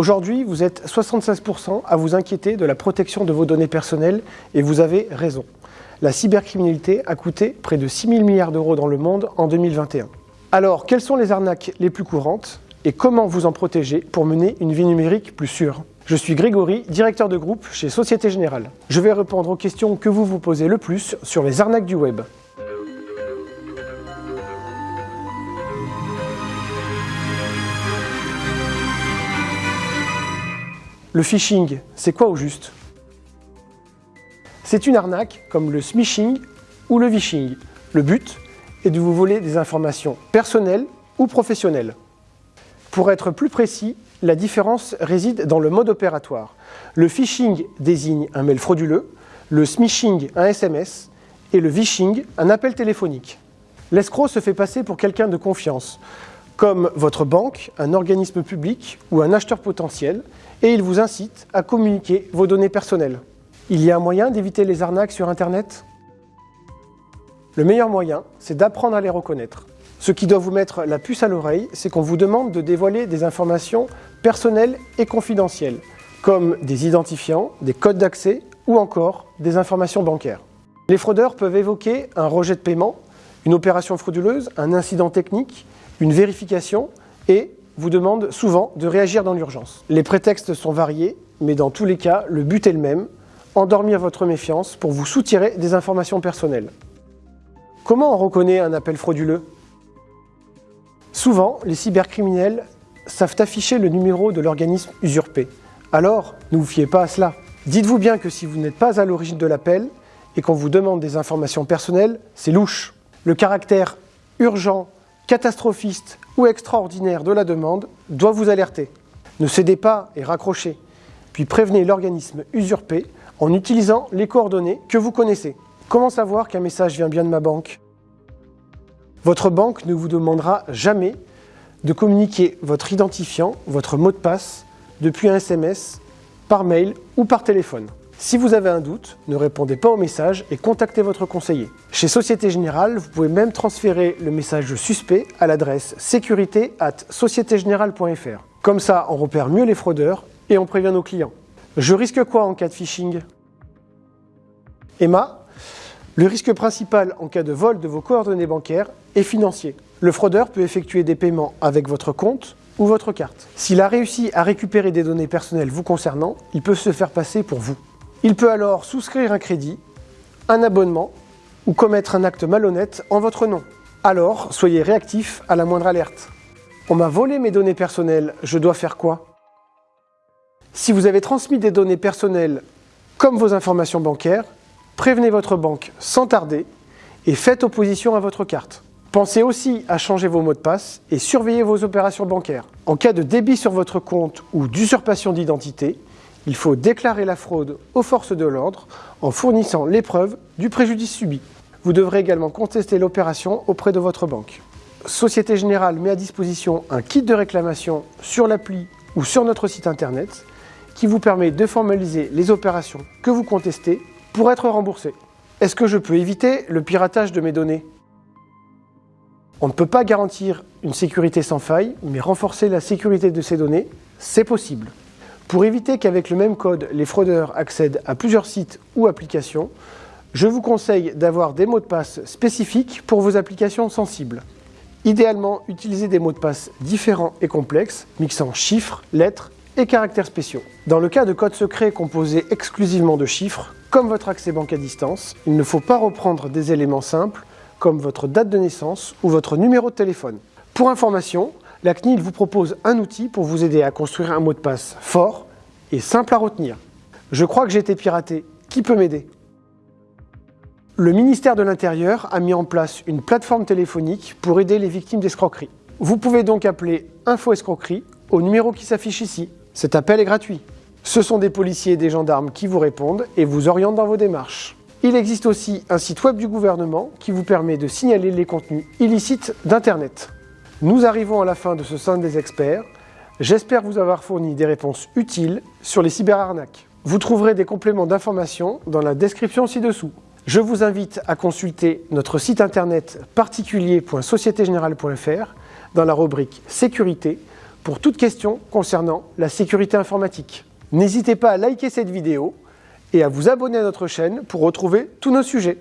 Aujourd'hui, vous êtes 76% à vous inquiéter de la protection de vos données personnelles et vous avez raison. La cybercriminalité a coûté près de 6 000 milliards d'euros dans le monde en 2021. Alors, quelles sont les arnaques les plus courantes et comment vous en protéger pour mener une vie numérique plus sûre? Je suis Grégory, directeur de groupe chez Société Générale. Je vais répondre aux questions que vous vous posez le plus sur les arnaques du web. Le phishing, c'est quoi au juste? C'est une arnaque comme le smishing ou le vishing. Le but est de vous voler des informations personnelles ou professionnelles. Pour être plus précis, la différence réside dans le mode opératoire. Le phishing désigne un mail frauduleux, le smishing un SMS et le vishing un appel téléphonique. L'escroc se fait passer pour quelqu'un de confiance, comme votre banque, un organisme public ou un acheteur potentiel, et il vous incite à communiquer vos données personnelles. Il y a un moyen d'éviter les arnaques sur Internet? Le meilleur moyen, c'est d'apprendre à les reconnaître. Ce qui doit vous mettre la puce à l'oreille, c'est qu'on vous demande de dévoiler des informations personnelles et confidentielles, comme des identifiants, des codes d'accès ou encore des informations bancaires. Les fraudeurs peuvent évoquer un rejet de paiement, une opération frauduleuse, un incident technique, une vérification et vous demande souvent de réagir dans l'urgence. Les prétextes sont variés, mais dans tous les cas, le but est le même, endormir votre méfiance pour vous soutirer des informations personnelles. Comment on reconnaît un appel frauduleux? Souvent, les cybercriminels savent afficher le numéro de l'organisme usurpé. Alors, ne vous fiez pas à cela. Dites-vous bien que si vous n'êtes pas à l'origine de l'appel et qu'on vous demande des informations personnelles, c'est louche. Le caractère urgent catastrophiste ou extraordinaire de la demande doit vous alerter. Ne cédez pas et raccrochez, puis prévenez l'organisme usurpé en utilisant les coordonnées que vous connaissez. Comment savoir qu'un message vient bien de ma banque? Votre banque ne vous demandera jamais de communiquer votre identifiant, votre mot de passe, depuis un SMS, par mail ou par téléphone. Si vous avez un doute, ne répondez pas au message et contactez votre conseiller. Chez Société Générale, vous pouvez même transférer le message suspect à l'adresse sécurité at Comme ça, on repère mieux les fraudeurs et on prévient nos clients. Je risque quoi en cas de phishing? Emma, le risque principal en cas de vol de vos coordonnées bancaires est financier. Le fraudeur peut effectuer des paiements avec votre compte ou votre carte. S'il a réussi à récupérer des données personnelles vous concernant, il peut se faire passer pour vous. Il peut alors souscrire un crédit, un abonnement ou commettre un acte malhonnête en votre nom. Alors, soyez réactif à la moindre alerte. On m'a volé mes données personnelles, je dois faire quoi? Si vous avez transmis des données personnelles comme vos informations bancaires, prévenez votre banque sans tarder et faites opposition à votre carte. Pensez aussi à changer vos mots de passe et surveillez vos opérations bancaires. En cas de débit sur votre compte ou d'usurpation d'identité, il faut déclarer la fraude aux forces de l'ordre en fournissant les preuves du préjudice subi. Vous devrez également contester l'opération auprès de votre banque. Société Générale met à disposition un kit de réclamation sur l'appli ou sur notre site internet qui vous permet de formaliser les opérations que vous contestez pour être remboursé. Est-ce que je peux éviter le piratage de mes données? On ne peut pas garantir une sécurité sans faille, mais renforcer la sécurité de ces données, c'est possible. Pour éviter qu'avec le même code, les fraudeurs accèdent à plusieurs sites ou applications, je vous conseille d'avoir des mots de passe spécifiques pour vos applications sensibles. Idéalement, utilisez des mots de passe différents et complexes, mixant chiffres, lettres et caractères spéciaux. Dans le cas de codes secrets composés exclusivement de chiffres, comme votre accès banque à distance, il ne faut pas reprendre des éléments simples comme votre date de naissance ou votre numéro de téléphone. Pour information, la CNIL vous propose un outil pour vous aider à construire un mot de passe fort et simple à retenir. Je crois que j'ai été piraté. Qui peut m'aider? Le ministère de l'Intérieur a mis en place une plateforme téléphonique pour aider les victimes d'escroquerie. Vous pouvez donc appeler Info Escroquerie au numéro qui s'affiche ici. Cet appel est gratuit. Ce sont des policiers et des gendarmes qui vous répondent et vous orientent dans vos démarches. Il existe aussi un site web du gouvernement qui vous permet de signaler les contenus illicites d'Internet. Nous arrivons à la fin de ce sein des experts. J'espère vous avoir fourni des réponses utiles sur les cyberarnaques. Vous trouverez des compléments d'information dans la description ci-dessous. Je vous invite à consulter notre site internet particulier.sociétégénérale.fr dans la rubrique Sécurité pour toute question concernant la sécurité informatique. N'hésitez pas à liker cette vidéo et à vous abonner à notre chaîne pour retrouver tous nos sujets.